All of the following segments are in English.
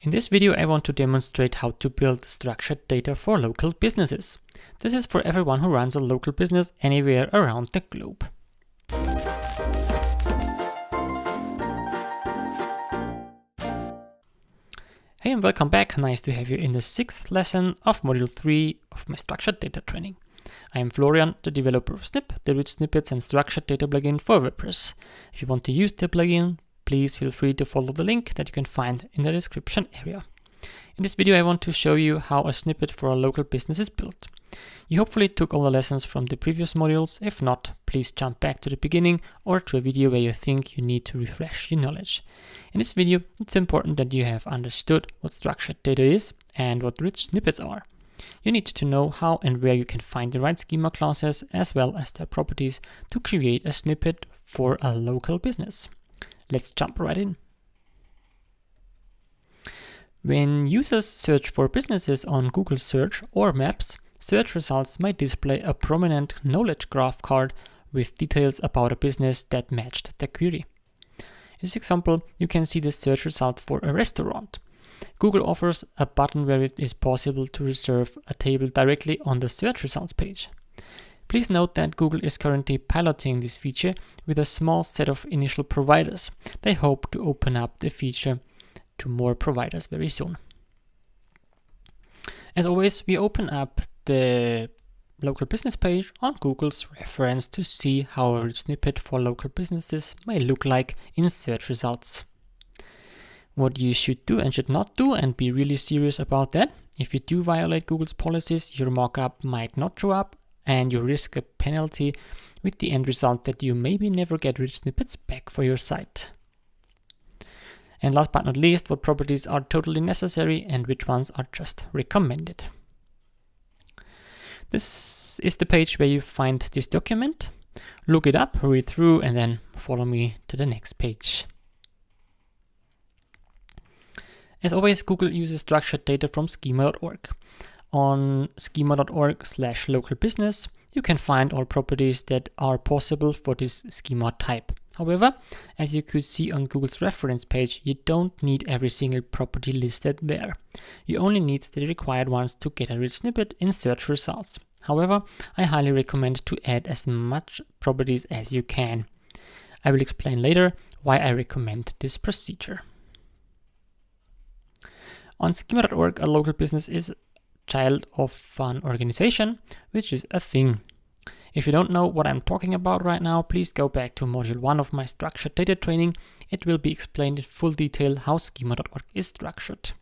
In this video I want to demonstrate how to build structured data for local businesses. This is for everyone who runs a local business anywhere around the globe. Hey and welcome back, nice to have you in the sixth lesson of module 3 of my structured data training. I am Florian, the developer of Snip, the rich snippets and structured data plugin for WordPress. If you want to use the plugin, please feel free to follow the link that you can find in the description area. In this video I want to show you how a snippet for a local business is built. You hopefully took all the lessons from the previous modules, if not, please jump back to the beginning or to a video where you think you need to refresh your knowledge. In this video it's important that you have understood what structured data is and what rich snippets are. You need to know how and where you can find the right schema classes as well as their properties to create a snippet for a local business. Let's jump right in. When users search for businesses on Google Search or Maps, search results might display a prominent knowledge graph card with details about a business that matched the query. In this example, you can see the search result for a restaurant. Google offers a button where it is possible to reserve a table directly on the search results page. Please note that Google is currently piloting this feature with a small set of initial providers. They hope to open up the feature to more providers very soon. As always, we open up the local business page on Google's reference to see how a snippet for local businesses may look like in search results. What you should do and should not do and be really serious about that. If you do violate Google's policies, your mockup might not show up and you risk a penalty with the end result that you maybe never get rich snippets back for your site. And last but not least, what properties are totally necessary and which ones are just recommended. This is the page where you find this document. Look it up, read through, and then follow me to the next page. As always, Google uses structured data from schema.org. On schema.org slash local business, you can find all properties that are possible for this schema type. However, as you could see on Google's reference page, you don't need every single property listed there. You only need the required ones to get a rich snippet in search results. However, I highly recommend to add as much properties as you can. I will explain later why I recommend this procedure. On schema.org, a local business is child of an organization, which is a thing. If you don't know what I'm talking about right now, please go back to module 1 of my structured data training. It will be explained in full detail how schema.org is structured.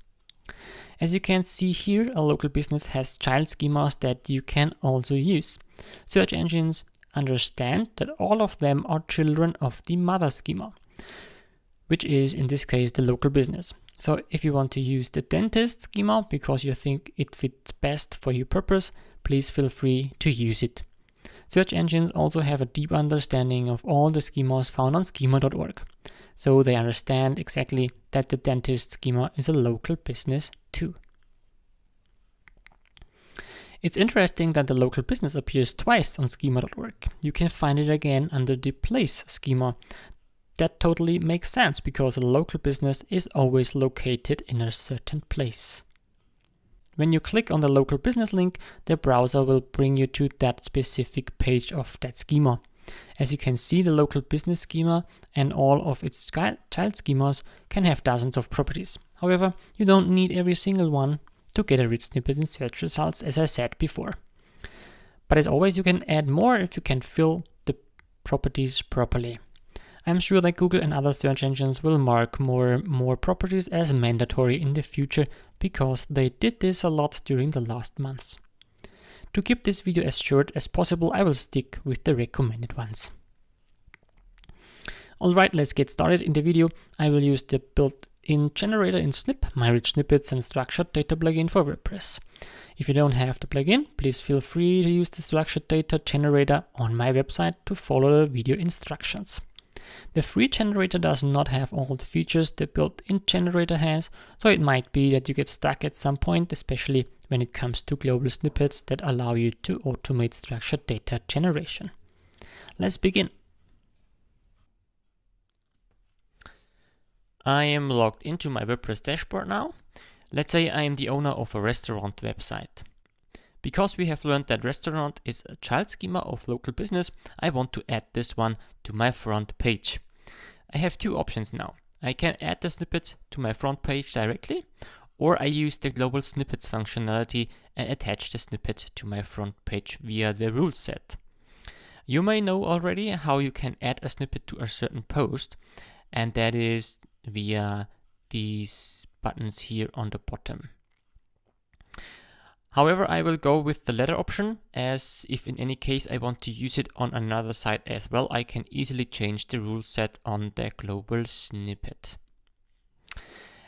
As you can see here, a local business has child schemas that you can also use. Search engines understand that all of them are children of the mother schema, which is in this case the local business. So if you want to use the dentist schema because you think it fits best for your purpose, please feel free to use it. Search engines also have a deep understanding of all the schemas found on schema.org. So they understand exactly that the dentist schema is a local business too. It's interesting that the local business appears twice on schema.org. You can find it again under the place schema that totally makes sense because a local business is always located in a certain place. When you click on the local business link, the browser will bring you to that specific page of that schema. As you can see, the local business schema and all of its child schemas can have dozens of properties. However, you don't need every single one to get a rich snippet in search results, as I said before. But as always, you can add more if you can fill the properties properly. I'm sure that Google and other search engines will mark more more properties as mandatory in the future because they did this a lot during the last months. To keep this video as short as possible, I will stick with the recommended ones. Alright, let's get started. In the video, I will use the built-in generator in Snip, my rich snippets and structured data plugin for WordPress. If you don't have the plugin, please feel free to use the structured data generator on my website to follow the video instructions. The free generator does not have all the features the built-in generator has, so it might be that you get stuck at some point, especially when it comes to global snippets that allow you to automate structured data generation. Let's begin. I am logged into my WordPress dashboard now. Let's say I am the owner of a restaurant website. Because we have learned that restaurant is a child schema of local business, I want to add this one to my front page. I have two options now. I can add the snippet to my front page directly, or I use the global snippets functionality and attach the snippet to my front page via the rule set. You may know already how you can add a snippet to a certain post, and that is via these buttons here on the bottom. However, I will go with the latter option as if in any case I want to use it on another site as well, I can easily change the rule set on the global snippet.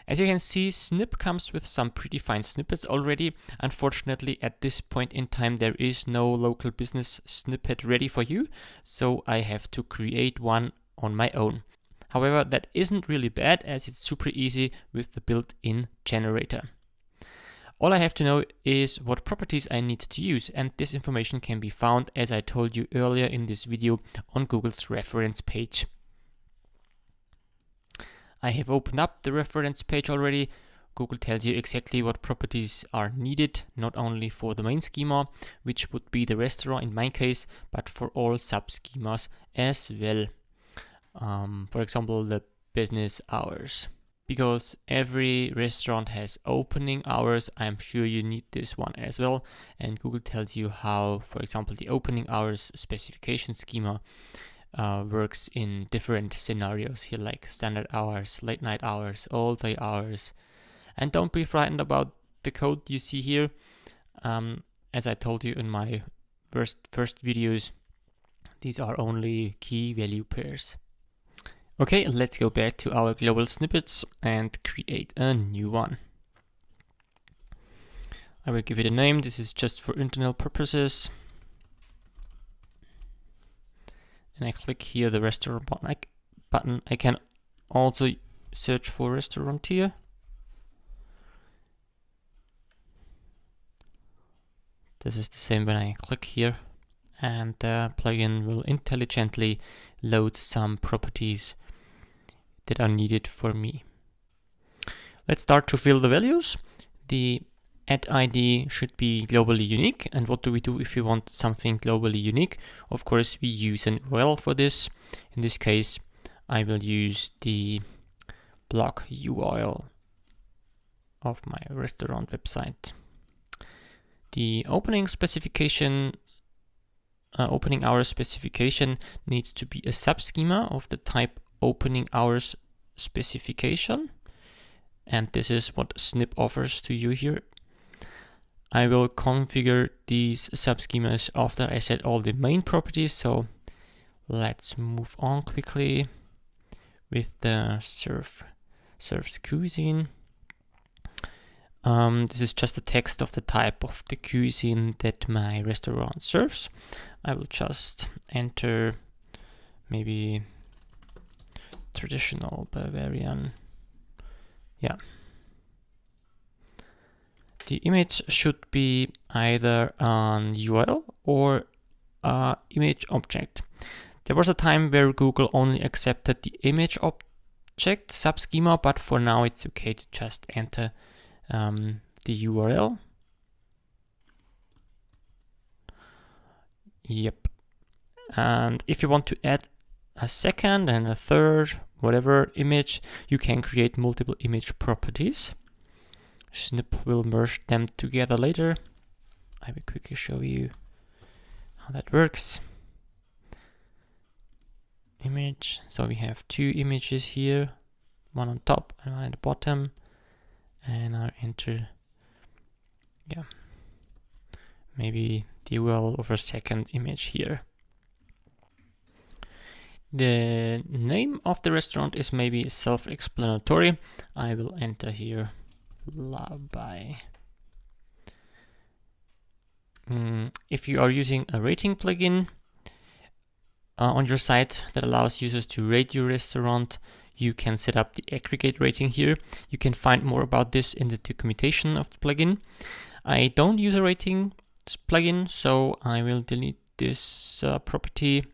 As you can see, Snip comes with some predefined snippets already. Unfortunately, at this point in time, there is no local business snippet ready for you, so I have to create one on my own. However, that isn't really bad as it's super easy with the built-in generator. All I have to know is what properties I need to use and this information can be found as I told you earlier in this video on Google's reference page. I have opened up the reference page already. Google tells you exactly what properties are needed, not only for the main schema, which would be the restaurant in my case, but for all sub-schemas as well. Um, for example, the business hours because every restaurant has opening hours. I'm sure you need this one as well. And Google tells you how, for example, the opening hours specification schema uh, works in different scenarios here, like standard hours, late night hours, all day hours. And don't be frightened about the code you see here. Um, as I told you in my first, first videos, these are only key value pairs. Okay, let's go back to our global snippets and create a new one. I will give it a name. This is just for internal purposes. And I click here the restaurant button. I, can also search for restaurant here. This is the same when I click here and the plugin will intelligently load some properties that are needed for me. Let's start to fill the values. The add ID should be globally unique. And what do we do if we want something globally unique? Of course, we use an URL for this. In this case, I will use the blog URL of my restaurant website. The opening specification, uh, opening hours specification needs to be a subschema of the type opening hours specification. And this is what Snip offers to you here. I will configure these subschemas after I set all the main properties. So let's move on quickly with the serve serves cuisine. Um, this is just the text of the type of the cuisine that my restaurant serves. I will just enter maybe traditional Bavarian. Yeah. The image should be either an URL or image object. There was a time where Google only accepted the image object subschema, but for now it's okay to just enter um, the URL. Yep. And if you want to add a second and a third, whatever image, you can create multiple image properties. Snip will merge them together later. I will quickly show you how that works. Image, so we have two images here, one on top and one at the bottom. And I'll enter, yeah, maybe the of a second image here. The name of the restaurant is maybe self-explanatory. I will enter here Labai. Mm, if you are using a rating plugin uh, on your site that allows users to rate your restaurant, you can set up the aggregate rating here. You can find more about this in the documentation of the plugin. I don't use a rating plugin, so I will delete this uh, property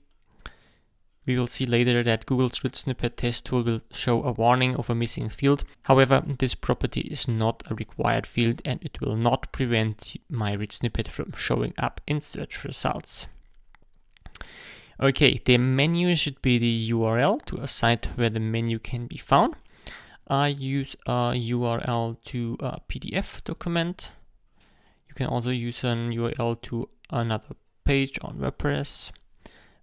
We will see later that Google's rich snippet test tool will show a warning of a missing field. However, this property is not a required field and it will not prevent my rich snippet from showing up in search results. Okay, the menu should be the URL to a site where the menu can be found. I use a URL to a PDF document. You can also use an URL to another page on WordPress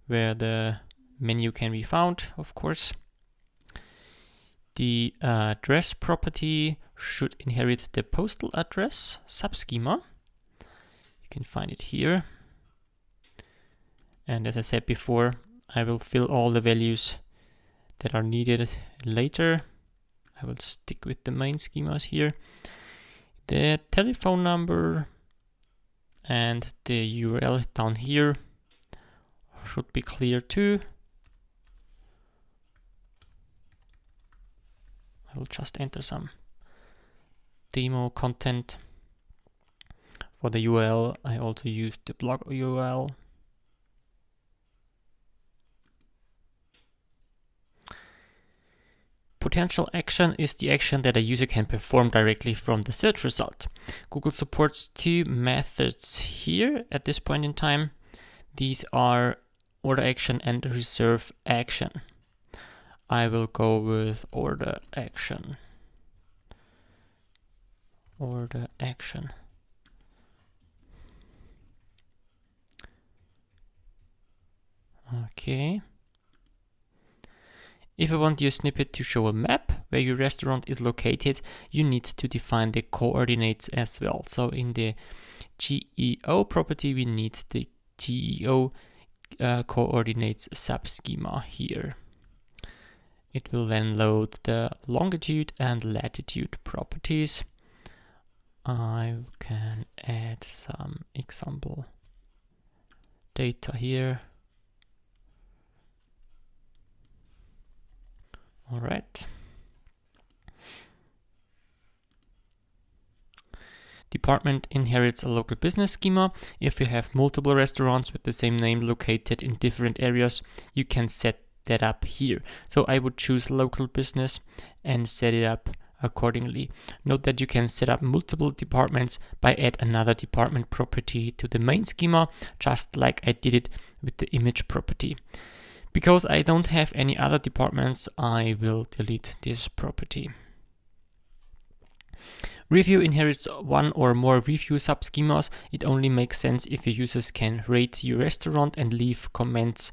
where the menu can be found, of course. The uh, address property should inherit the postal address subschema. You can find it here. And as I said before, I will fill all the values that are needed later. I will stick with the main schemas here. The telephone number and the URL down here should be clear too. I will just enter some demo content. For the URL, I also used the blog URL. Potential action is the action that a user can perform directly from the search result. Google supports two methods here at this point in time. These are order action and reserve action. I will go with order action. Order action. Okay. If you want your snippet to show a map where your restaurant is located, you need to define the coordinates as well. So in the GEO property, we need the GEO uh, coordinates subschema here. It will then load the longitude and latitude properties. I can add some example data here. All right. Department inherits a local business schema. If you have multiple restaurants with the same name located in different areas, you can set that up here. So I would choose local business and set it up accordingly. Note that you can set up multiple departments by add another department property to the main schema, just like I did it with the image property. Because I don't have any other departments, I will delete this property. Review inherits one or more review subschemas. It only makes sense if your users can rate your restaurant and leave comments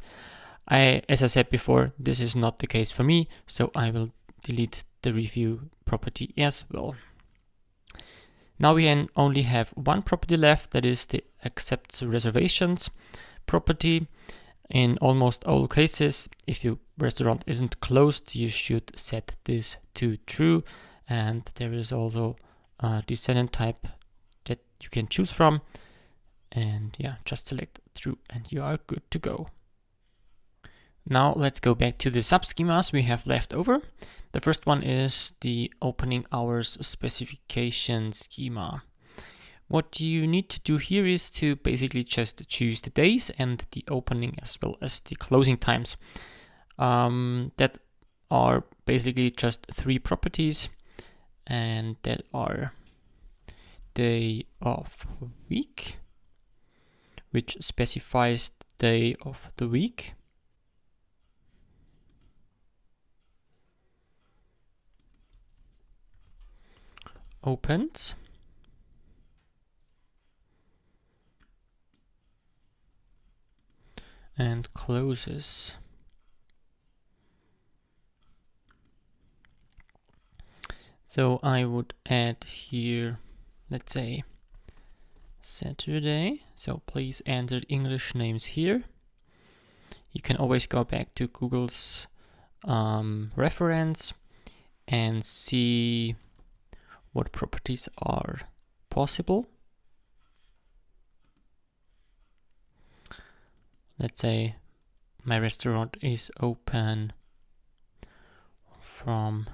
I, as I said before, this is not the case for me, so I will delete the review property as well. Now we only have one property left, that is the accepts reservations property. In almost all cases, if your restaurant isn't closed, you should set this to true. And there is also a descendant type that you can choose from. And yeah, just select true and you are good to go. Now let's go back to the subschemas we have left over. The first one is the opening hours specification schema. What you need to do here is to basically just choose the days and the opening as well as the closing times. Um, that are basically just three properties and that are day of week, which specifies day of the week opens. And closes. So I would add here, let's say Saturday. So please enter English names here. You can always go back to Google's um, reference and see what properties are possible. Let's say my restaurant is open from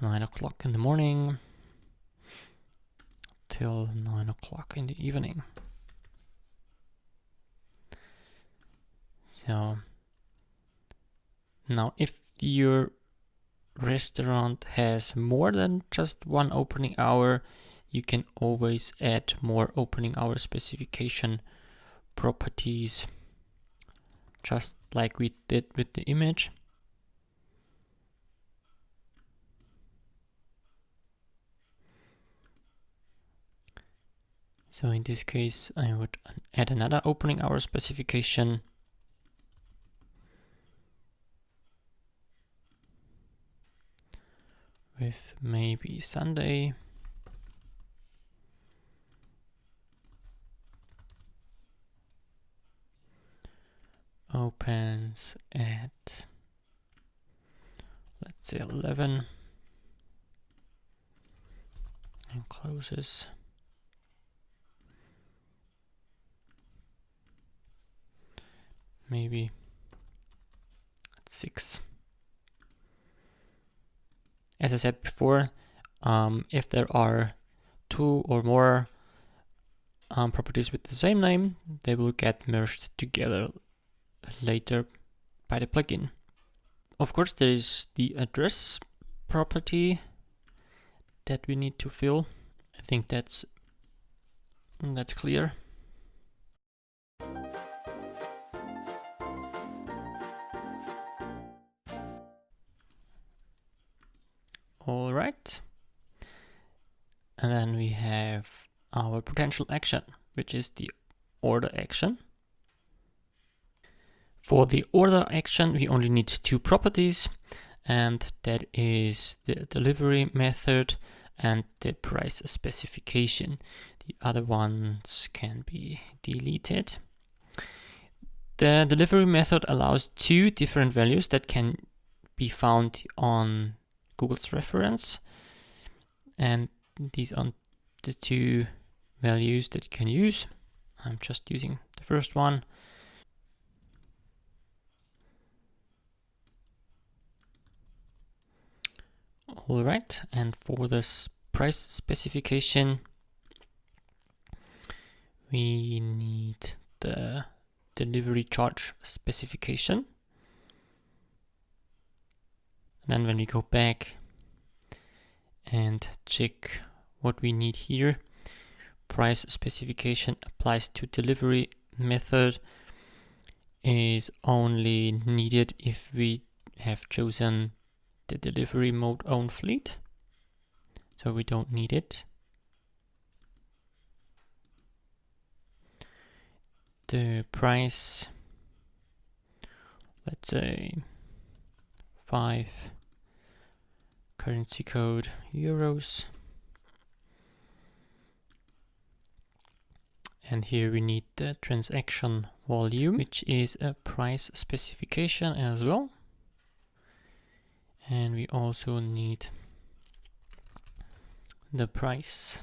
9 o'clock in the morning till 9 o'clock in the evening. So now if your restaurant has more than just one opening hour, you can always add more opening hour specification properties, just like we did with the image. So in this case, I would add another opening hour specification. With maybe Sunday. Opens at, let's say 11 and closes maybe at 6. As I said before, um, if there are two or more um, properties with the same name, they will get merged together later by the plugin. Of course, there is the address property that we need to fill. I think that's that's clear. And then we have our potential action, which is the order action. For the order action, we only need two properties, and that is the delivery method and the price specification. The other ones can be deleted. The delivery method allows two different values that can be found on Google's reference. And these are the two values that you can use. I'm just using the first one. All right, and for this price specification, we need the delivery charge specification. Then when we go back and check what we need here, price specification applies to delivery method is only needed if we have chosen the delivery mode own fleet. So we don't need it. The price, let's say five currency code euros. And here we need the transaction volume, which is a price specification as well. And we also need the price.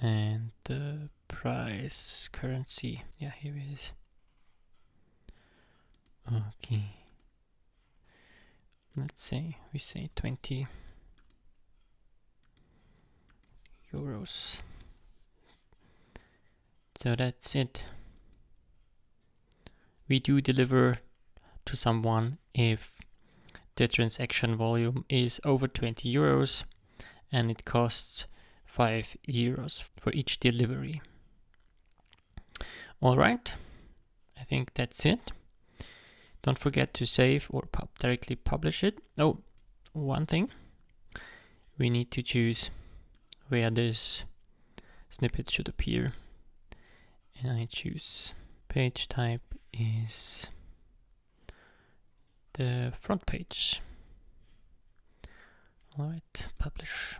And the price currency. Yeah, here it is. Okay. Let's say we say 20 euros. So that's it. We do deliver to someone if the transaction volume is over 20 euros and it costs 5 euros for each delivery. All right, I think that's it. Don't forget to save or directly publish it. Oh, one thing. We need to choose where this snippet should appear. And I choose page type is the front page. Alright, publish.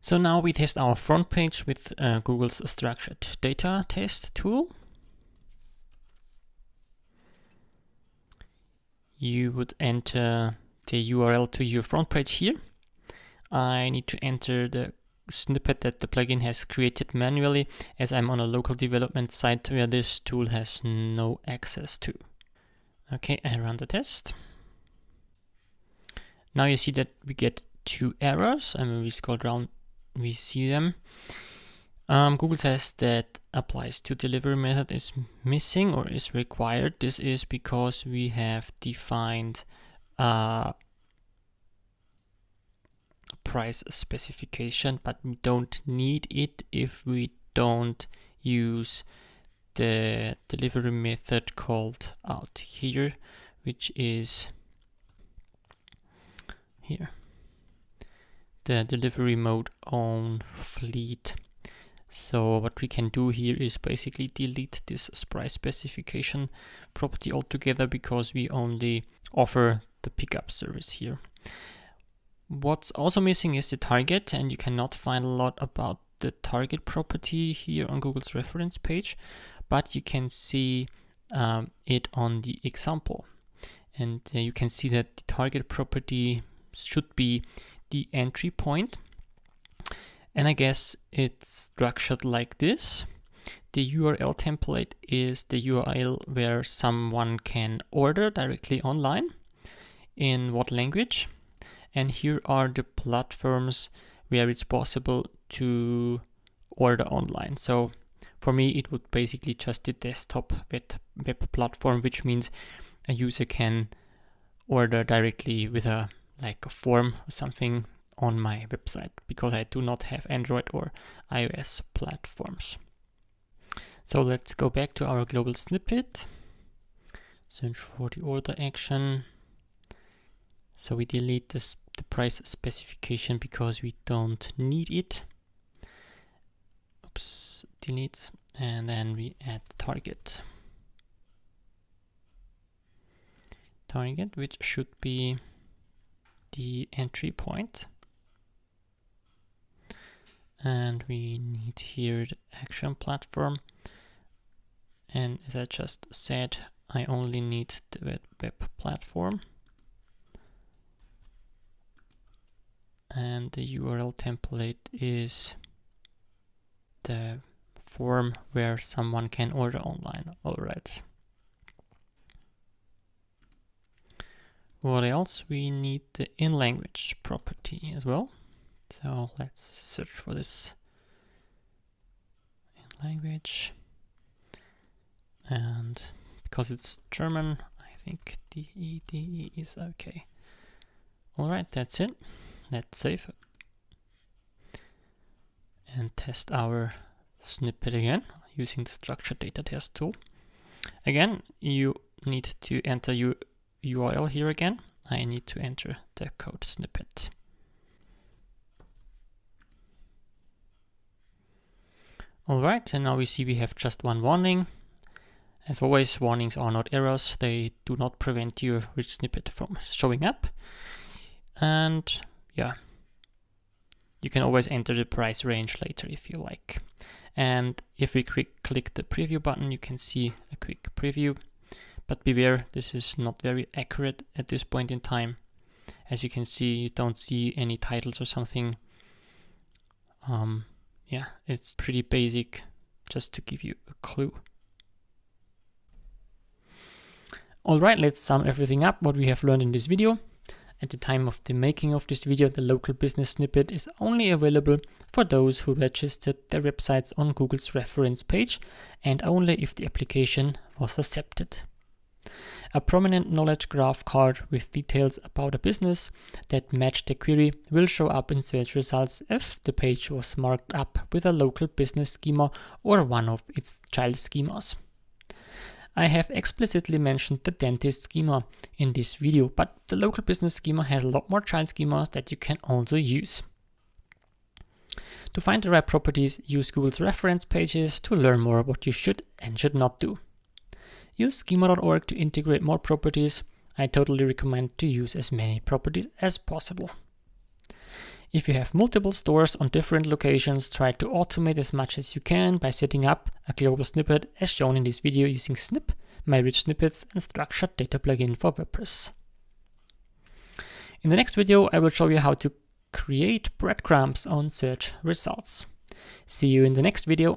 So now we test our front page with uh, Google's structured data test tool. You would enter the URL to your front page here. I need to enter the snippet that the plugin has created manually as I'm on a local development site where this tool has no access to. Okay, I run the test. Now you see that we get two errors, and when we scroll down, we see them. Um, Google says that applies to delivery method is missing or is required. This is because we have defined uh, price specification, but we don't need it if we don't use the delivery method called out here, which is here the delivery mode own fleet. So what we can do here is basically delete this price specification property altogether because we only offer the pickup service here. What's also missing is the target and you cannot find a lot about the target property here on Google's reference page, but you can see um, it on the example. And uh, you can see that the target property should be the entry point. And I guess it's structured like this. The URL template is the URL where someone can order directly online in what language. And here are the platforms where it's possible to order online. So for me, it would basically just the desktop web, web platform, which means a user can order directly with a like a form or something on my website because I do not have Android or iOS platforms. So let's go back to our global snippet. Search for the order action. So we delete this, the price specification because we don't need it. Oops, delete. And then we add target. Target, which should be the entry point. And we need here the action platform. And as I just said, I only need the web, platform. And the URL template is the form where someone can order online. All right. What else? We need the in-language property as well. So let's search for this in language. And because it's German, I think DEDE is okay. All right, that's it. Let's save and test our snippet again using the structured data test tool. Again, you need to enter your URL here again, I need to enter the code snippet. Alright, and now we see we have just one warning. As always, warnings are not errors. They do not prevent your rich snippet from showing up. And yeah, you can always enter the price range later if you like. And if we click the preview button, you can see a quick preview but beware, this is not very accurate at this point in time. As you can see, you don't see any titles or something. Um, yeah, it's pretty basic, just to give you a clue. Alright, let's sum everything up what we have learned in this video. At the time of the making of this video, the local business snippet is only available for those who registered their websites on Google's reference page and only if the application was accepted. A prominent knowledge graph card with details about a business that match the query will show up in search results if the page was marked up with a local business schema or one of its child schemas. I have explicitly mentioned the dentist schema in this video, but the local business schema has a lot more child schemas that you can also use. To find the right properties, use Google's reference pages to learn more about what you should and should not do. Use schema.org to integrate more properties. I totally recommend to use as many properties as possible. If you have multiple stores on different locations, try to automate as much as you can by setting up a global snippet as shown in this video using Snip, MyRichSnippets and Structured Data plugin for WordPress. In the next video, I will show you how to create breadcrumbs on search results. See you in the next video.